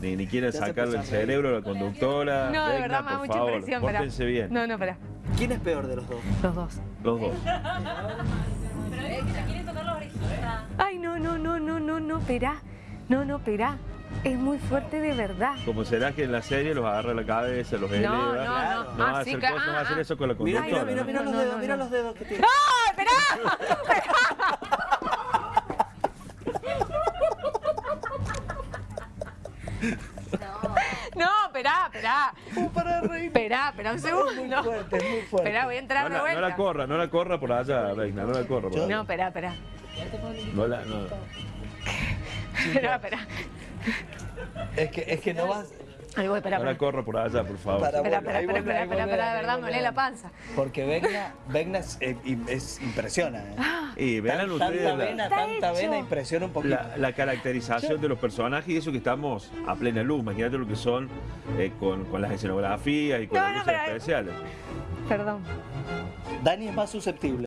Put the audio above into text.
ni, ni sacarle el cerebro a la conductora. No, de verdad me da mucha favor, impresión. pará. Pórtense bien, No, no, espera. ¿Quién es peor de los dos? Los dos. los dos. Pero es que te quieren tocar la orejita. Ay, no, no, no, no, no, no, espera. No, no, espera. Es muy fuerte de verdad. Como será que en la serie los agarra la cabeza, los eleva. no, no. No va Ah, a hacer cosas, no va a ah, hacer ah. eso con la Mira, conductora. mira, mira, mira ¿no? los no, dedos, no, mira no. los dedos que tiene. ¡No, espera! No, espera, espera. para reír. Espera, espera un segundo. Muy fuerte, es muy fuerte. Espera, voy a entrar No de la, no la vuelta. corra, no la corra por allá, Reina, no la corra por allá. No, espera, espera. No la, no. Espera, espera. Es que, es que no vas... Ahí voy, espera, espera. corra por allá, por favor. Espera, espera, espera, espera, espera, de verdad me duele la panza. Porque Vegna, Vegna es, eh, im- es- impresiona. ¿eh? Y vean Tan- ustedes tanta la- vena, Está tanta hecho. vena impresiona un poquito. la, la caracterización de los personajes y eso que estamos a plena luz. Imagínate lo que son eh, con, con las escenografías y con No, las no, luces pero- especiales. Perdón. Dani es más susceptible.